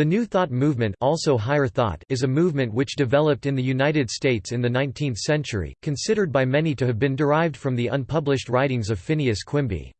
The New Thought movement also higher thought is a movement which developed in the United States in the 19th century, considered by many to have been derived from the unpublished writings of Phineas Quimby.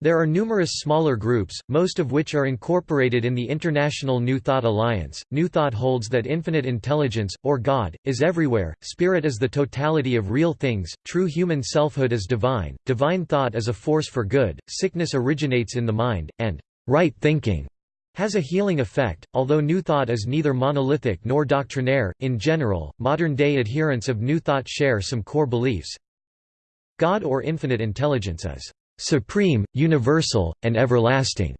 There are numerous smaller groups, most of which are incorporated in the International New Thought Alliance. New Thought holds that infinite intelligence, or God, is everywhere, spirit is the totality of real things, true human selfhood is divine, divine thought is a force for good, sickness originates in the mind, and right thinking has a healing effect, although New Thought is neither monolithic nor doctrinaire. In general, modern day adherents of New Thought share some core beliefs. God or infinite intelligence is supreme, universal, and everlasting.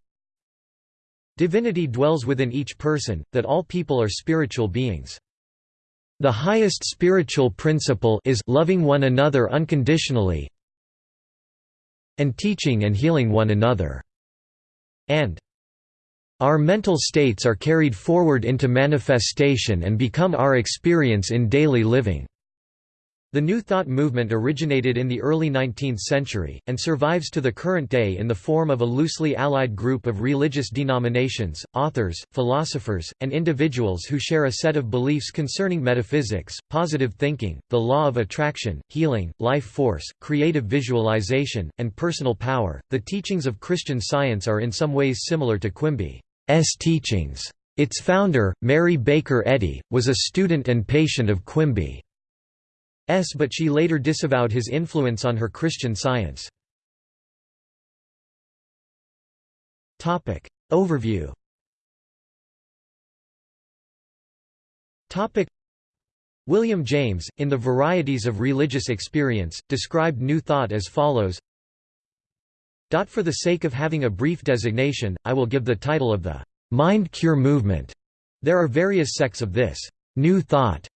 Divinity dwells within each person, that all people are spiritual beings. The highest spiritual principle is loving one another unconditionally and teaching and healing one another. And our mental states are carried forward into manifestation and become our experience in daily living. The New Thought movement originated in the early 19th century, and survives to the current day in the form of a loosely allied group of religious denominations, authors, philosophers, and individuals who share a set of beliefs concerning metaphysics, positive thinking, the law of attraction, healing, life force, creative visualization, and personal power. The teachings of Christian Science are in some ways similar to Quimby. S teachings. Its founder, Mary Baker Eddy, was a student and patient of Quimby's but she later disavowed his influence on her Christian Science. Overview William James, in The Varieties of Religious Experience, described New Thought as follows for the sake of having a brief designation, I will give the title of the mind cure movement. There are various sects of this new thought,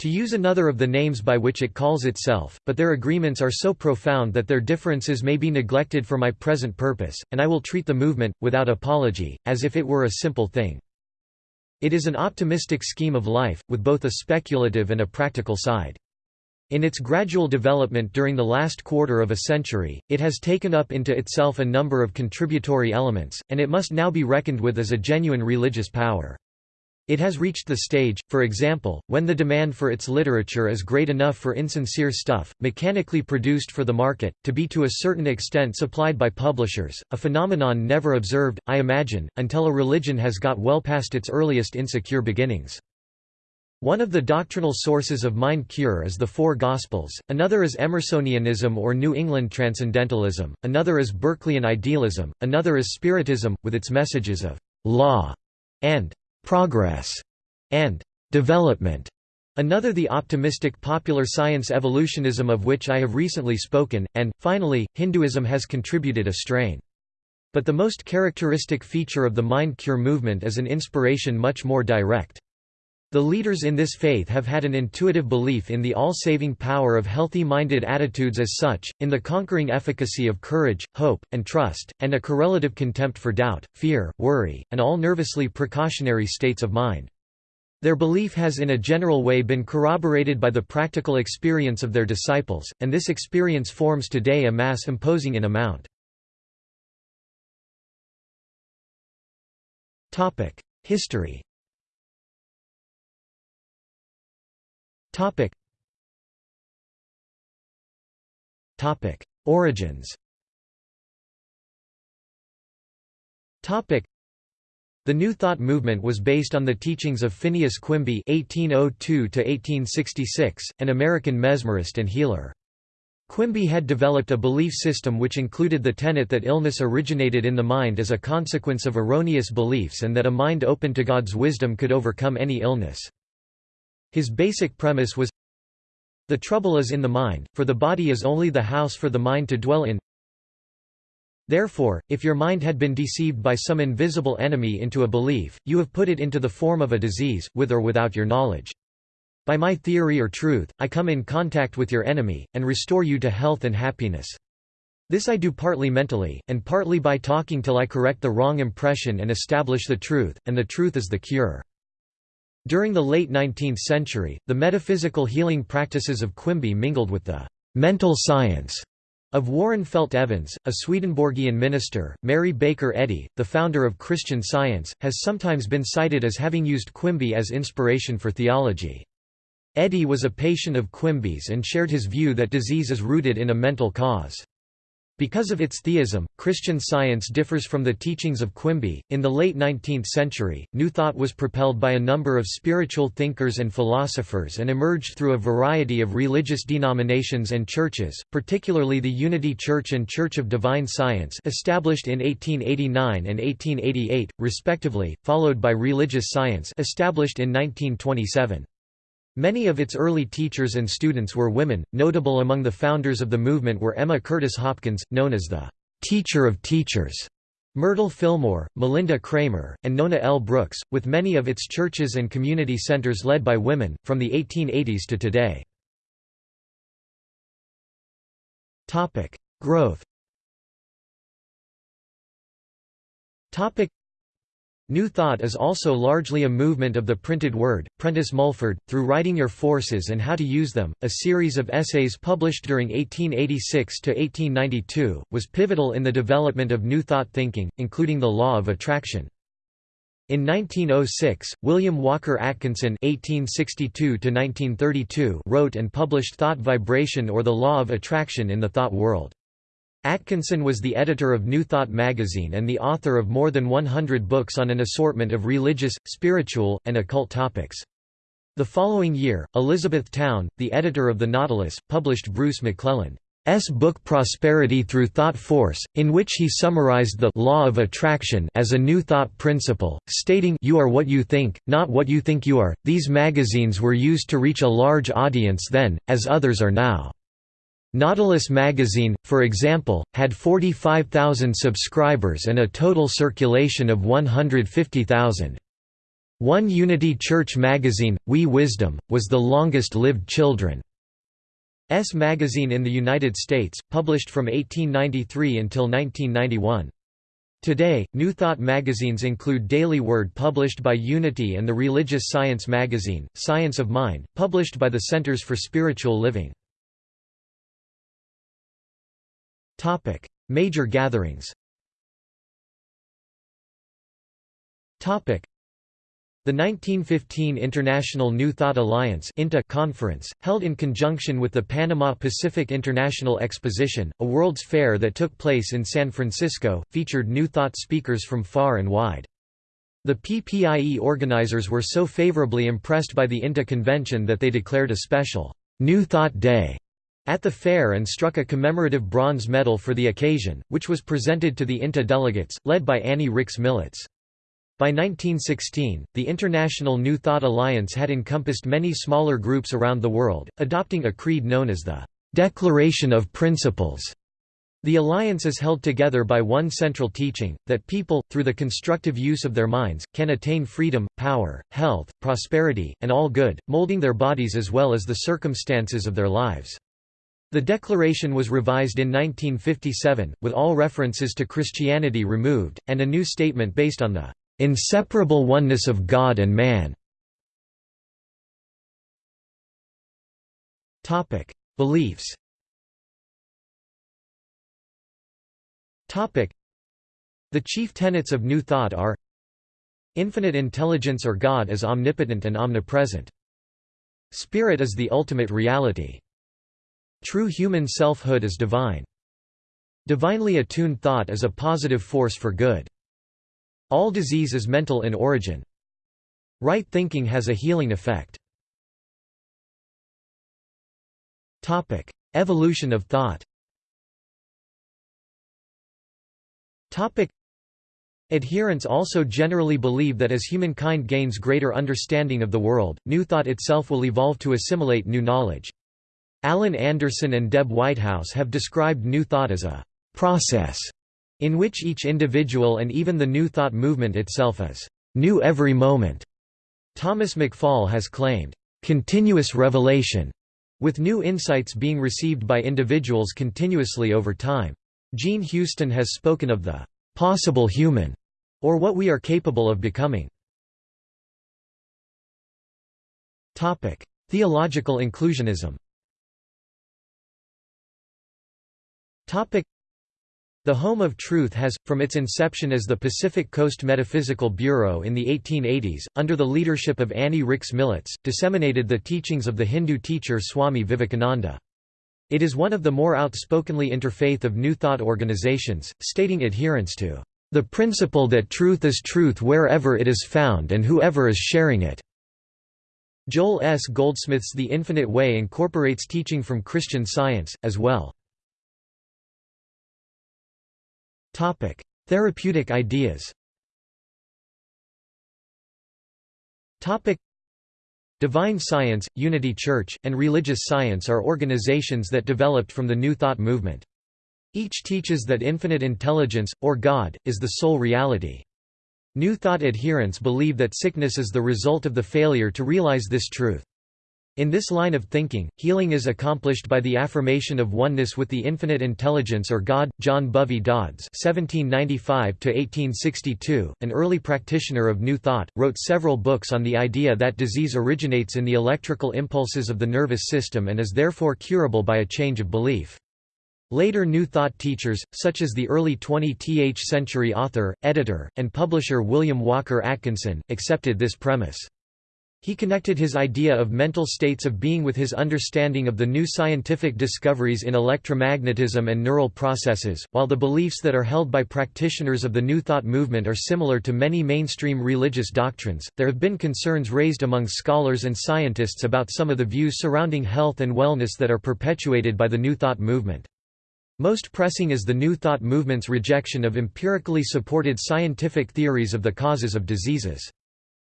to use another of the names by which it calls itself, but their agreements are so profound that their differences may be neglected for my present purpose, and I will treat the movement, without apology, as if it were a simple thing. It is an optimistic scheme of life, with both a speculative and a practical side. In its gradual development during the last quarter of a century, it has taken up into itself a number of contributory elements, and it must now be reckoned with as a genuine religious power. It has reached the stage, for example, when the demand for its literature is great enough for insincere stuff, mechanically produced for the market, to be to a certain extent supplied by publishers, a phenomenon never observed, I imagine, until a religion has got well past its earliest insecure beginnings. One of the doctrinal sources of mind cure is the Four Gospels, another is Emersonianism or New England Transcendentalism, another is Berkeleyan idealism, another is Spiritism, with its messages of «law» and «progress» and «development». Another the optimistic popular science evolutionism of which I have recently spoken, and, finally, Hinduism has contributed a strain. But the most characteristic feature of the mind cure movement is an inspiration much more direct. The leaders in this faith have had an intuitive belief in the all-saving power of healthy-minded attitudes as such, in the conquering efficacy of courage, hope, and trust, and a correlative contempt for doubt, fear, worry, and all nervously precautionary states of mind. Their belief has in a general way been corroborated by the practical experience of their disciples, and this experience forms today a mass imposing in amount. History Topic. Topic. Origins Topic. The New Thought movement was based on the teachings of Phineas Quimby (1802–1866), an American mesmerist and healer. Quimby had developed a belief system which included the tenet that illness originated in the mind as a consequence of erroneous beliefs and that a mind open to God's wisdom could overcome any illness. His basic premise was The trouble is in the mind, for the body is only the house for the mind to dwell in. Therefore, if your mind had been deceived by some invisible enemy into a belief, you have put it into the form of a disease, with or without your knowledge. By my theory or truth, I come in contact with your enemy, and restore you to health and happiness. This I do partly mentally, and partly by talking till I correct the wrong impression and establish the truth, and the truth is the cure. During the late 19th century, the metaphysical healing practices of Quimby mingled with the «mental science» Of Warren Felt Evans, a Swedenborgian minister, Mary Baker Eddy, the founder of Christian Science, has sometimes been cited as having used Quimby as inspiration for theology. Eddy was a patient of Quimby's and shared his view that disease is rooted in a mental cause. Because of its theism, Christian science differs from the teachings of Quimby. In the late 19th century, New Thought was propelled by a number of spiritual thinkers and philosophers and emerged through a variety of religious denominations and churches, particularly the Unity Church and Church of Divine Science, established in 1889 and 1888, respectively, followed by Religious Science, established in 1927. Many of its early teachers and students were women. Notable among the founders of the movement were Emma Curtis Hopkins, known as the teacher of teachers, Myrtle Fillmore, Malinda Cramer, and Nona L. Brooks, with many of its churches and community centers led by women, from the 1880s to today. Growth New Thought is also largely a movement of the printed word. Prentice Mulford, Through Writing Your Forces and How to Use Them, a series of essays published during 1886 to 1892, was pivotal in the development of New Thought thinking, including the law of attraction. In 1906, William Walker Atkinson (1862–1932) wrote and published Thought Vibration or the Law of Attraction in the Thought World. Atkinson was the editor of New Thought magazine and the author of more than 100 books on an assortment of religious, spiritual, and occult topics. The following year, Elizabeth Towne, the editor of The Nautilus, published Bruce MacLelland's book Prosperity Through Thought Force, in which he summarized the law of attraction as a new thought principle, stating you are what you think, not what you think you are. These magazines were used to reach a large audience then, as others are now. Nautilus magazine, for example, had 45,000 subscribers and a total circulation of 150,000. One Unity Church magazine, Wee Wisdom, was the longest-lived children's magazine in the United States, published from 1893 until 1991. Today, New Thought magazines include Daily Word published by Unity and the religious science magazine, Science of Mind, published by the Centers for Spiritual Living. Topic: Major gatherings. Topic: the 1915 International New Thought Alliance conference, held in conjunction with the Panama Pacific International Exposition, a World's Fair that took place in San Francisco, featured New Thought speakers from far and wide. The PPIE organizers were so favorably impressed by the INTA convention that they declared a special New Thought Day at the fair and struck a commemorative bronze medal for the occasion, which was presented to the INTA delegates, led by Annie Rix Militz. By 1916, the International New Thought Alliance had encompassed many smaller groups around the world, adopting a creed known as the Declaration of Principles. The alliance is held together by one central teaching, that people, through the constructive use of their minds, can attain freedom, power, health, prosperity, and all good, molding their bodies as well as the circumstances of their lives. The declaration was revised in 1957, with all references to Christianity removed, and a new statement based on the "...inseparable oneness of God and man". Beliefs The chief tenets of New Thought are Infinite intelligence or God is omnipotent and omnipresent. Spirit is the ultimate reality. True human selfhood is divine. Divinely attuned thought is a positive force for good. All disease is mental in origin. Right thinking has a healing effect. Topic: Evolution of thought Topic: Adherents also generally believe that as humankind gains greater understanding of the world, new thought itself will evolve to assimilate new knowledge. Alan Anderson and Deb Whitehouse have described New Thought as a «process» in which each individual and even the New Thought movement itself is «new every moment». Thomas McFall has claimed «continuous revelation» with new insights being received by individuals continuously over time. Jean Houston has spoken of the «possible human» or what we are capable of becoming. Theological inclusionism The Home of Truth has, from its inception as the Pacific Coast Metaphysical Bureau in the 1880s, under the leadership of Annie Rix Militz, disseminated the teachings of the Hindu teacher Swami Vivekananda. It is one of the more outspokenly interfaith of New Thought organizations, stating adherence to the principle that truth is truth wherever it is found and whoever is sharing it. Joel S. Goldsmith's The Infinite Way incorporates teaching from Christian Science, as well. Therapeutic ideas Topic: Divine Science, Unity Church, and Religious Science are organizations that developed from the New Thought movement. Each teaches that infinite intelligence, or God, is the sole reality. New Thought adherents believe that sickness is the result of the failure to realize this truth. In this line of thinking, healing is accomplished by the affirmation of oneness with the infinite intelligence or God. John Bovee Dods (1795–1862), an early practitioner of New Thought, wrote several books on the idea that disease originates in the electrical impulses of the nervous system and is therefore curable by a change of belief. Later New Thought teachers, such as the early 20th century author, editor, and publisher William Walker Atkinson, accepted this premise. He connected his idea of mental states of being with his understanding of the new scientific discoveries in electromagnetism and neural processes. While the beliefs that are held by practitioners of the New Thought movement are similar to many mainstream religious doctrines, there have been concerns raised among scholars and scientists about some of the views surrounding health and wellness that are perpetuated by the New Thought movement. Most pressing is the New Thought movement's rejection of empirically supported scientific theories of the causes of diseases.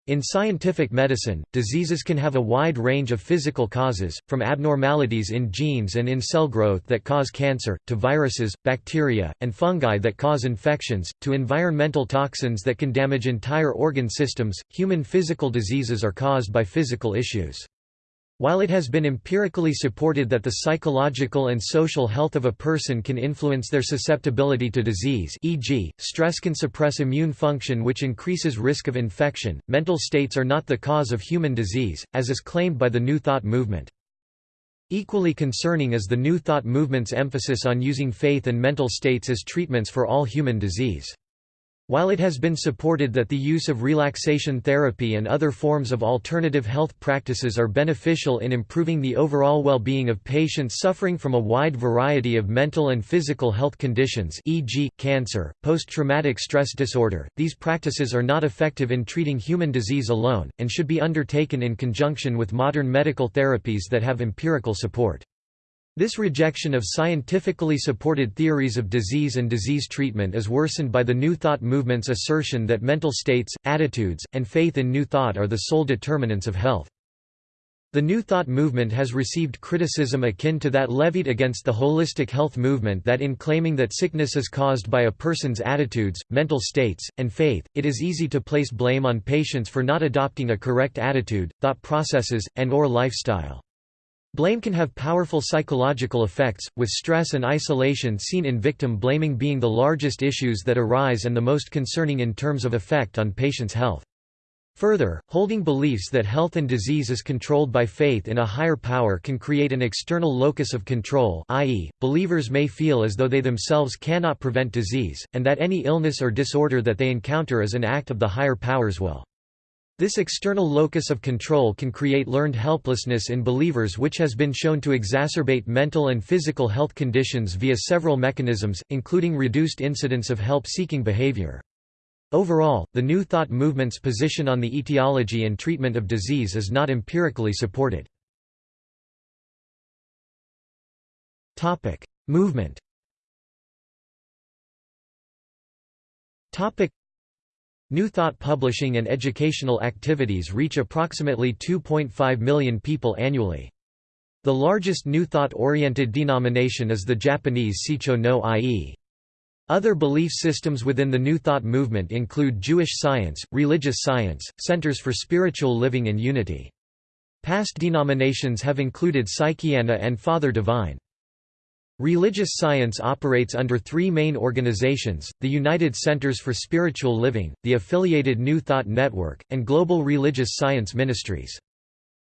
In scientific medicine, diseases can have a wide range of physical causes, from abnormalities in genes and in cell growth that cause cancer, to viruses, bacteria, and fungi that cause infections, to environmental toxins that can damage entire organ systems. Human physical diseases are caused by physical issues. While it has been empirically supported that the psychological and social health of a person can influence their susceptibility to disease e.g., stress can suppress immune function which increases risk of infection, mental states are not the cause of human disease, as is claimed by the New Thought movement. Equally concerning is the New Thought movement's emphasis on using faith and mental states as treatments for all human disease. While it has been supported that the use of relaxation therapy and other forms of alternative health practices are beneficial in improving the overall well-being of patients suffering from a wide variety of mental and physical health conditions e.g., cancer, post-traumatic stress disorder, these practices are not effective in treating human disease alone, and should be undertaken in conjunction with modern medical therapies that have empirical support. This rejection of scientifically supported theories of disease and disease treatment is worsened by the New Thought movement's assertion that mental states, attitudes, and faith in New Thought are the sole determinants of health. The New Thought movement has received criticism akin to that levied against the holistic health movement that in claiming that sickness is caused by a person's attitudes, mental states, and faith, it is easy to place blame on patients for not adopting a correct attitude, thought processes, and or lifestyle. Blame can have powerful psychological effects, with stress and isolation seen in victim blaming being the largest issues that arise and the most concerning in terms of effect on patients' health. Further, holding beliefs that health and disease is controlled by faith in a higher power can create an external locus of control i.e., believers may feel as though they themselves cannot prevent disease, and that any illness or disorder that they encounter is an act of the higher power's will. This external locus of control can create learned helplessness in believers which has been shown to exacerbate mental and physical health conditions via several mechanisms, including reduced incidence of help-seeking behavior. Overall, the New Thought movement's position on the etiology and treatment of disease is not empirically supported. Movement New Thought publishing and educational activities reach approximately 2.5 million people annually. The largest New Thought-oriented denomination is the Japanese Seicho no ie. Other belief systems within the New Thought movement include Jewish science, religious science, centers for spiritual living and unity. Past denominations have included Psychiana and Father Divine. Religious science operates under three main organizations, the United Centers for Spiritual Living, the affiliated New Thought Network, and Global Religious Science Ministries.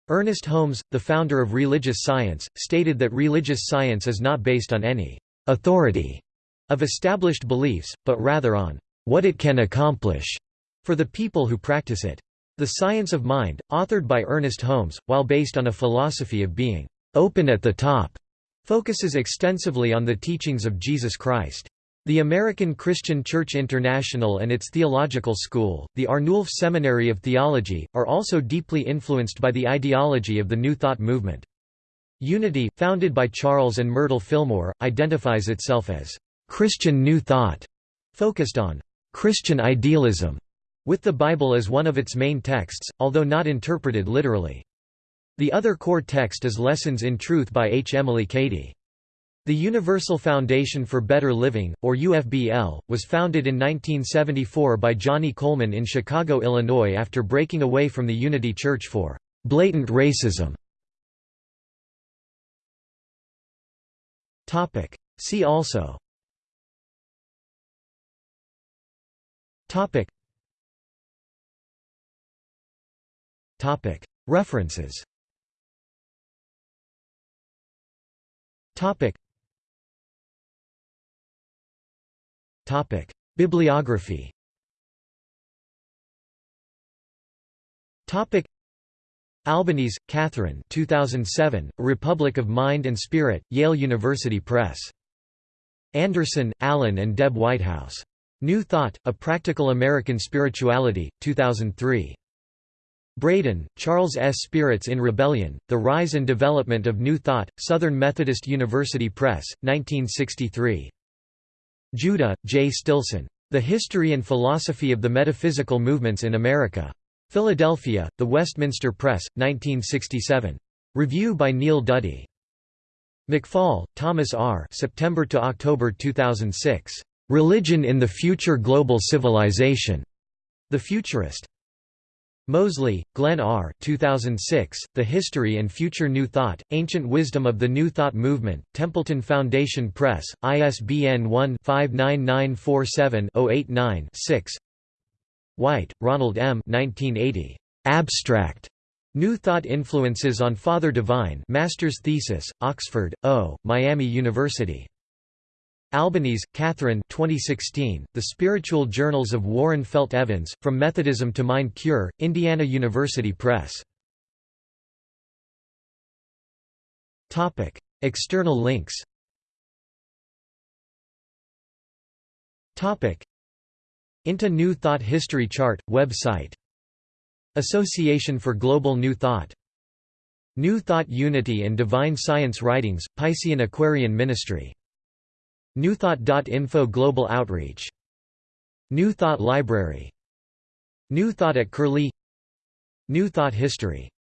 Ernest Holmes, the founder of religious science, stated that religious science is not based on any authority of established beliefs, but rather on what it can accomplish for the people who practice it. The Science of Mind, authored by Ernest Holmes, while based on a philosophy of being open at the top, focuses extensively on the teachings of Jesus Christ. The American Christian Church International and its theological school, the Arnulf Seminary of Theology, are also deeply influenced by the ideology of the New Thought movement. Unity, founded by Charles and Myrtle Fillmore, identifies itself as Christian New Thought, focused on Christian idealism, with the Bible as one of its main texts, although not interpreted literally. The other core text is Lessons in Truth by H. Emily Cady. The Universal Foundation for Better Living, or UFBL, was founded in 1974 by Johnnie Colemon in Chicago, Illinois after breaking away from the Unity Church for blatant racism. See also References Topic: Bibliography. Topic: Albanese, Catherine 2007, Republic of Mind and Spirit, Yale University Press. Anderson, Alan and Deb Whitehouse. New Thought, A Practical American Spirituality, 2003. Braden, Charles S. Spirits in Rebellion, The Rise and Development of New Thought, Southern Methodist University Press, 1963. Judah, J. Stilson. The History and Philosophy of the Metaphysical Movements in America. Philadelphia, The Westminster Press, 1967. Review by Neil Duddy. McFall, Thomas R. September to October 2006. Religion in the Future Global Civilization. The Futurist. Mosley, Glenn R. 2006, The History and Future New Thought, Ancient Wisdom of the New Thought Movement, Templeton Foundation Press, ISBN 1-59947-089-6 White, Ronald M. 1980. Abstract. New Thought Influences on Father Divine Master's Thesis, Oxford, O., Miami University. Albanese, Catherine 2016, The Spiritual Journals of Warren Felt Evans, From Methodism to Mind Cure, Indiana University Press. External links. Into New Thought History Chart, website. Association for Global New Thought. New Thought Unity and Divine Science Writings, Piscean Aquarian Ministry Newthought.info Global Outreach. New Thought Library. New Thought at Curlie. New Thought History